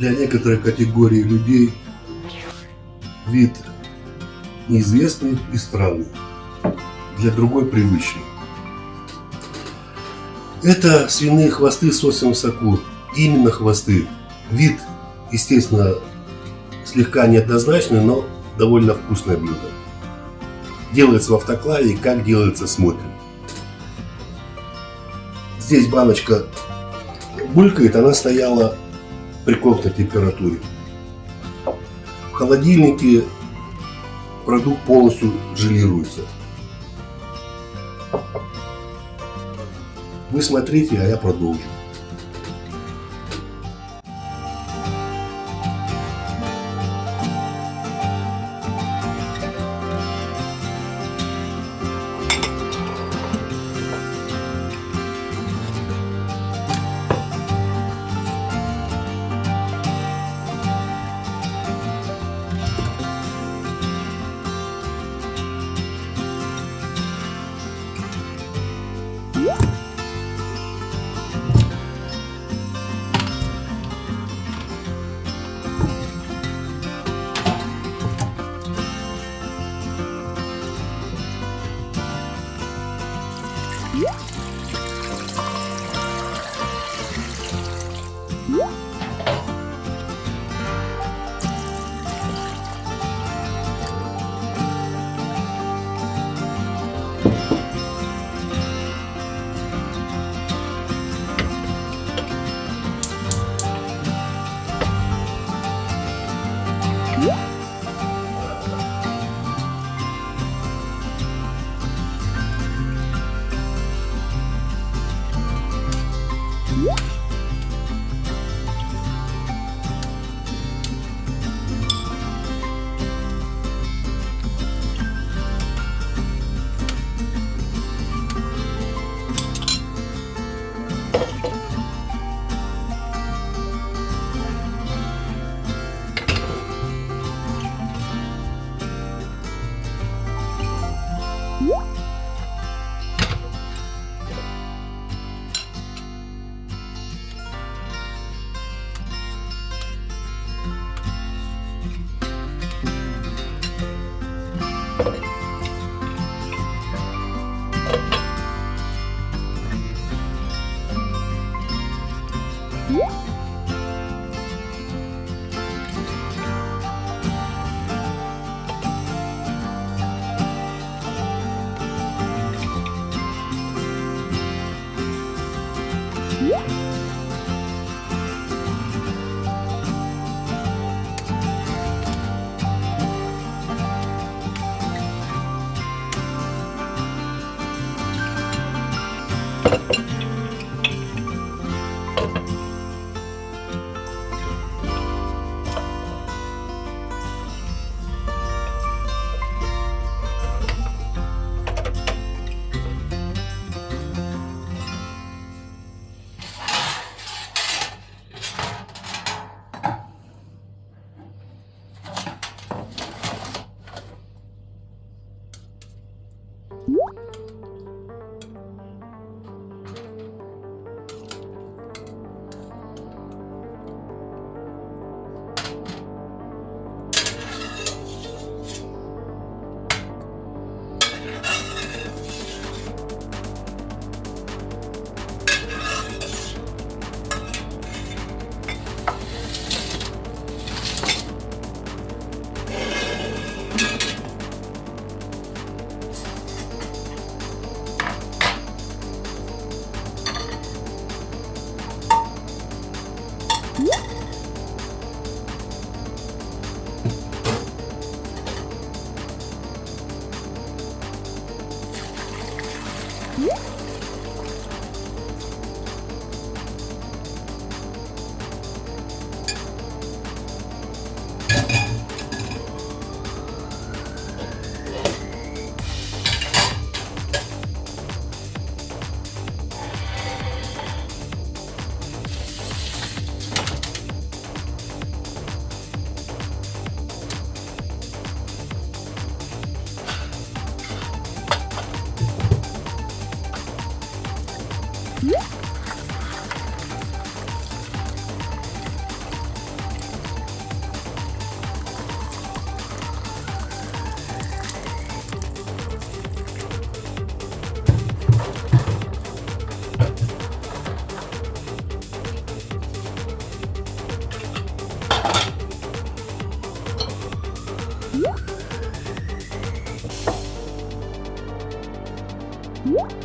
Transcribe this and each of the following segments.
для некоторой категории людей вид неизвестный и странный, для другой привычный. Это свиные хвосты с острым соку, именно хвосты. Вид, естественно, слегка неоднозначный, но довольно вкусное блюдо. Делается в автоклаве как делается смотрим. Здесь баночка булькает, она стояла при комнатной температуре. В холодильнике продукт полностью желируется. Вы смотрите, а я продолжу. What?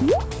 응?